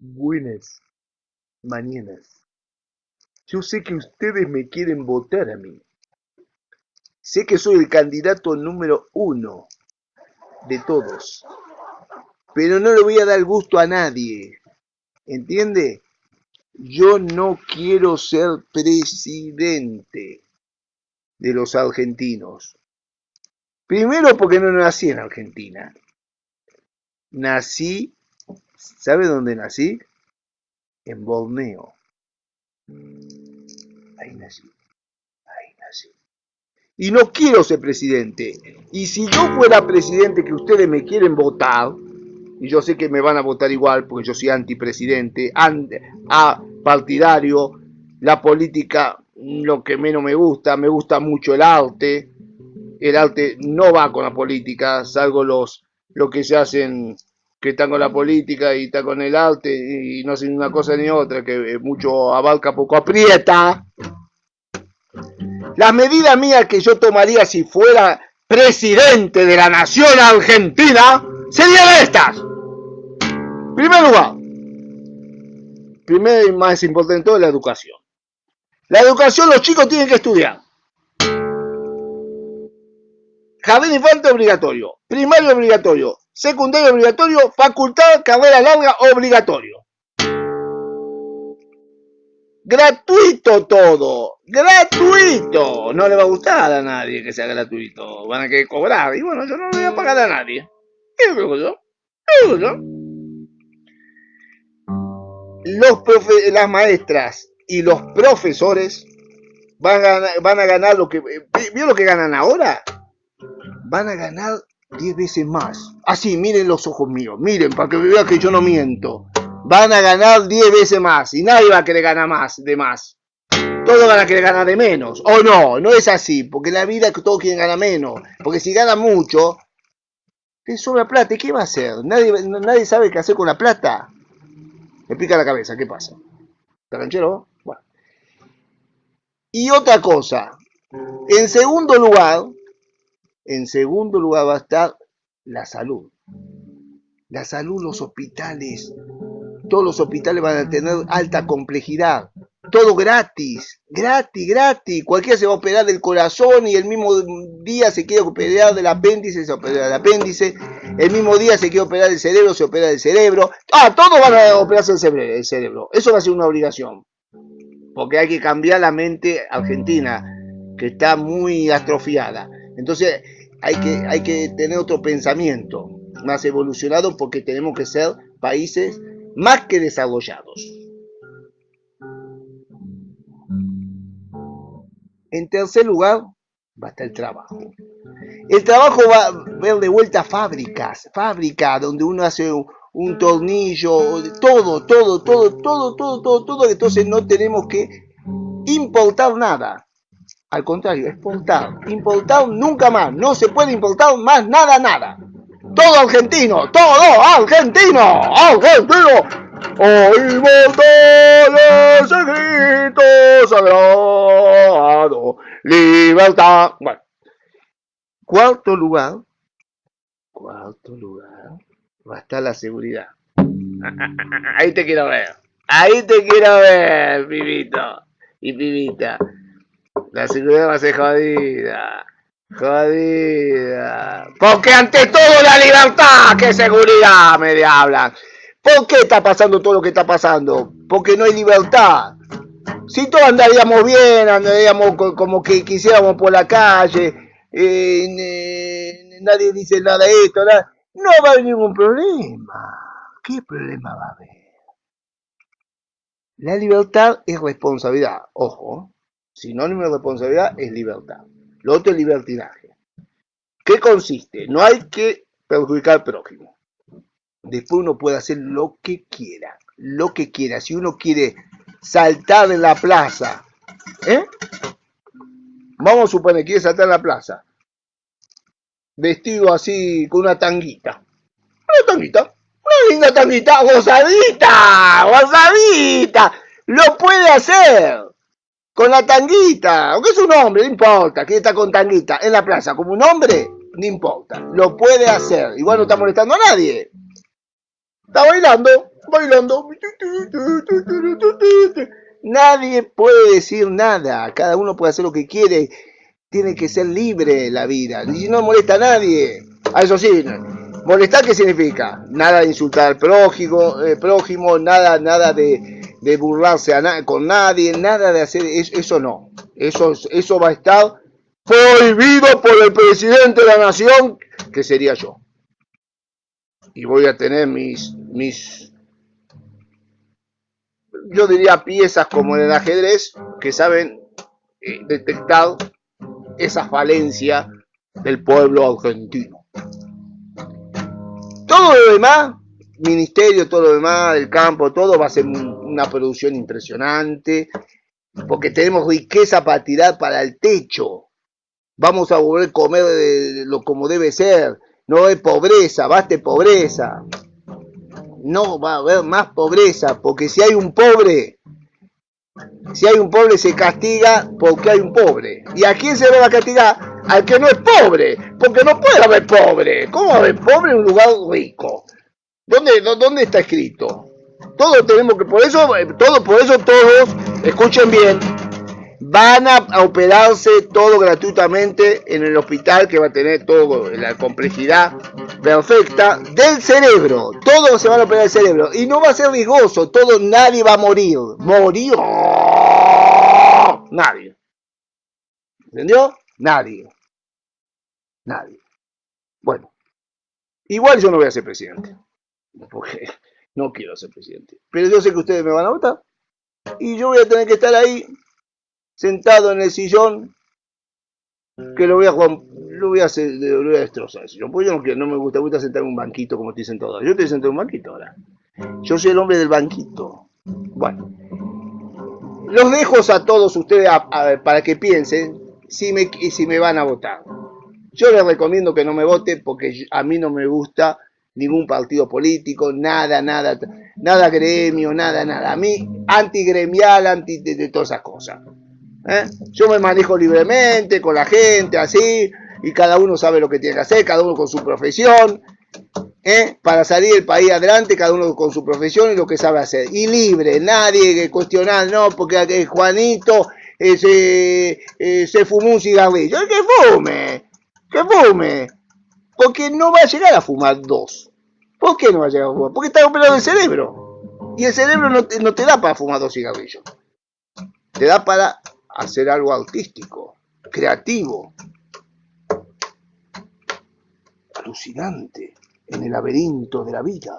Buenas mañanas. Yo sé que ustedes me quieren votar a mí. Sé que soy el candidato número uno de todos. Pero no le voy a dar gusto a nadie. ¿Entiende? Yo no quiero ser presidente de los argentinos. Primero porque no nací en Argentina. Nací, ¿sabe dónde nací? En Borneo. Ahí nací, ahí nací. Y no quiero ser presidente. Y si yo fuera presidente que ustedes me quieren votar, y yo sé que me van a votar igual porque yo soy antipresidente, a partidario, la política lo que menos me gusta, me gusta mucho el arte, el arte no va con la política, salvo los, lo que se hacen que están con la política y están con el arte y no hacen una cosa ni otra, que mucho abarca, poco aprieta. Las medidas mías que yo tomaría si fuera presidente de la nación argentina serían estas. Primer lugar, primero y más importante todo la educación. La educación los chicos tienen que estudiar. Jardín infante obligatorio, primario obligatorio, secundario obligatorio, facultad, carrera larga obligatorio. Gratuito todo, gratuito. No le va a gustar a nadie que sea gratuito, van a querer cobrar. Y bueno, yo no le voy a pagar a nadie. ¿Qué yo? Los profe las maestras y los profesores van a, van a ganar lo que... ¿Vio lo que ganan ahora? Van a ganar 10 veces más. Así, miren los ojos míos, miren, para que vean que yo no miento. Van a ganar 10 veces más y nadie va a querer ganar más de más. Todos van a querer ganar de menos. O no, no es así, porque la vida todos quieren ganar menos. Porque si gana mucho, te sobra plata. ¿Y qué va a hacer? Nadie, nadie sabe qué hacer con la plata. Me pica la cabeza, ¿qué pasa? ¿Taranchero? Bueno. Y otra cosa. En segundo lugar, en segundo lugar va a estar la salud. La salud, los hospitales. Todos los hospitales van a tener alta complejidad. Todo gratis, gratis, gratis. Cualquiera se va a operar del corazón y el mismo día se quiere operar del apéndice, se opera del apéndice. El mismo día se quiere operar del cerebro, se opera del cerebro. Ah, todos van a operarse el cerebro. Eso va a ser una obligación. Porque hay que cambiar la mente argentina, que está muy atrofiada. Entonces, hay que, hay que tener otro pensamiento más evolucionado porque tenemos que ser países más que desarrollados. En tercer lugar, va a estar el trabajo. El trabajo va a ver de vuelta fábricas, fábricas donde uno hace un, tornillo, todo, todo, todo, todo, todo, todo, todo. Entonces no tenemos que importar nada. Al contrario, exportar. Importar nunca más. No se puede importar más nada, nada. Todo argentino, todo argentino, argentino. Oímos todos el grito sagrado. Libertad. Bueno. Cuarto lugar. Cuarto lugar. Va a estar la seguridad. Ahí te quiero ver. Ahí te quiero ver, pibito y pibita. La seguridad va a ser jodida. Jodida. Porque ante todo la libertad, ¿qué seguridad me hablan? ¿Por qué está pasando todo lo que está pasando? Porque no hay libertad. Si todos andaríamos bien, andaríamos como que quisiéramos por la calle, nadie dice nada de esto, no va a haber ningún problema. ¿Qué problema va a haber? La libertad es responsabilidad, ojo. Sinónimo de responsabilidad es libertad. Lo otro es libertinaje. ¿Qué consiste? No hay que perjudicar al prójimo. Después uno puede hacer lo que quiera. Lo que quiera. Si uno quiere saltar en la plaza, ¿eh? Vamos a suponer que quiere saltar en la plaza. Vestido así con una tanguita. Una tanguita. Una linda tanguita. Gozadita. Gozadita. Lo puede hacer con la tanguita, aunque es un hombre, no importa, que está con tanguita en la plaza como un hombre, no importa, lo puede hacer, igual no está molestando a nadie, está bailando, bailando. Nadie puede decir nada, cada uno puede hacer lo que quiere, tiene que ser libre la vida, y no molesta a nadie. A eso sí, molestar qué significa? Nada de insultar al prójimo, eh, prójimo nada, nada de, burlarse con nadie, nada de hacer eso, no. Eso, eso va a estar prohibido por el presidente de la nación, que sería yo. Y voy a tener mis, mis yo diría piezas como en el ajedrez que saben eh, detectar esa falencia del pueblo argentino. Todo lo demás, ministerio, todo lo demás, del campo, todo va a ser una producción impresionante, porque tenemos riqueza para tirar para el techo. Vamos a volver a comer lo como debe ser. No hay pobreza, basta pobreza no va a haber más pobreza, porque si hay un pobre, si hay un pobre se castiga porque hay un pobre. ¿Y a quién se va a castigar? Al que no es pobre, porque no puede haber pobre. ¿Cómo haber pobre en un lugar rico? ¿Dónde, dónde está escrito? Todos tenemos que, por eso, todo, por eso todos, escuchen bien, van a operarse todo gratuitamente en el hospital que va a tener toda la complejidad perfecta del cerebro. Todos se van a operar el cerebro y no va a ser riesgoso, todo, nadie va a morir. Morir. Nadie. ¿Entendió? Nadie. Nadie. Bueno, igual yo no voy a ser presidente, porque no quiero ser presidente. Pero yo sé que ustedes me van a votar y yo voy a tener que estar ahí sentado en el sillón que lo voy a lo voy a, hacer, voy a destrozar. Porque yo no, quiero, no me gusta, me gusta sentar en un banquito como estoy sentado. Yo estoy sentado en un banquito ahora. Yo soy el hombre del banquito. Bueno. Los dejo a todos ustedes para que piensen si me, si me van a votar. Yo les recomiendo que no me voten porque a mí no me gusta ningún partido político, nada, nada, nada gremio, nada, nada. A mí, antigremial, anti de todas esas cosas. ¿eh? Yo me manejo libremente con la gente, así, y cada uno sabe lo que tiene que hacer, cada uno con su profesión. ¿eh? Para salir del país adelante, cada uno con su profesión y lo que sabe hacer. Y libre, nadie que cuestionar, no, porque Juanito eh, se, se fumó un cigarrillo. ¡Que fume! ¡Que fume! Porque no va a llegar a fumar dos. ¿Por qué no va a llegar a fumar? Porque está operado el cerebro. Y el cerebro no no te da para fumar dos cigarrillos. Te da para hacer algo artístico, creativo, alucinante en el laberinto de la vida.